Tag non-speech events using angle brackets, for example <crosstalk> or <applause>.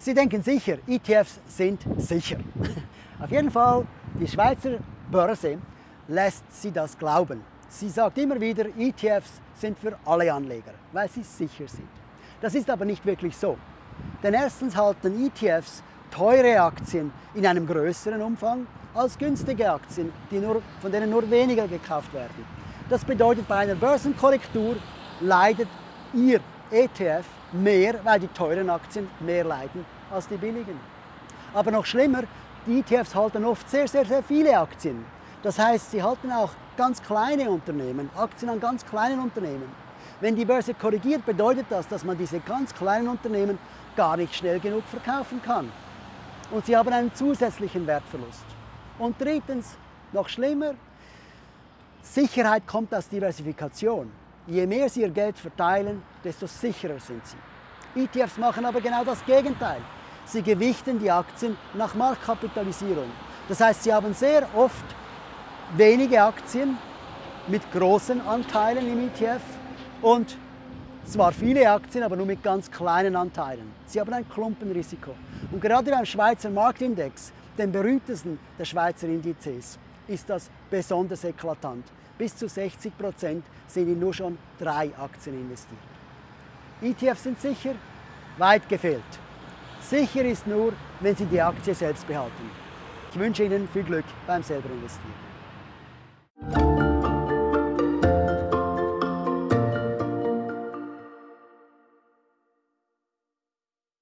Sie denken sicher, ETFs sind sicher. <laughs> Auf jeden Fall, die Schweizer Börse lässt sie das glauben. Sie sagt immer wieder, ETFs sind für alle Anleger, weil sie sicher sind. Das ist aber nicht wirklich so. Denn erstens halten ETFs teure Aktien in einem größeren Umfang als günstige Aktien, nur, von denen nur weniger gekauft werden. Das bedeutet, bei einer Börsenkorrektur leidet Ihr ETF mehr, weil die teuren Aktien mehr leiden als die billigen. Aber noch schlimmer, die ETFs halten oft sehr, sehr, sehr viele Aktien. Das heißt, sie halten auch ganz kleine Unternehmen, Aktien an ganz kleinen Unternehmen. Wenn die Börse korrigiert, bedeutet das, dass man diese ganz kleinen Unternehmen gar nicht schnell genug verkaufen kann. Und sie haben einen zusätzlichen Wertverlust. Und drittens, noch schlimmer, Sicherheit kommt aus Diversifikation. Je mehr Sie Ihr Geld verteilen, desto sicherer sind Sie. ETFs machen aber genau das Gegenteil. Sie gewichten die Aktien nach Marktkapitalisierung. Das heißt, Sie haben sehr oft wenige Aktien mit großen Anteilen im ETF und zwar viele Aktien, aber nur mit ganz kleinen Anteilen. Sie haben ein Klumpenrisiko. Und gerade beim Schweizer Marktindex, dem berühmtesten der Schweizer Indizes, ist das besonders eklatant. Bis zu 60 Prozent sind in nur schon drei Aktien investiert. ETFs sind sicher? Weit gefehlt. Sicher ist nur, wenn Sie die Aktie selbst behalten. Ich wünsche Ihnen viel Glück beim selber investieren.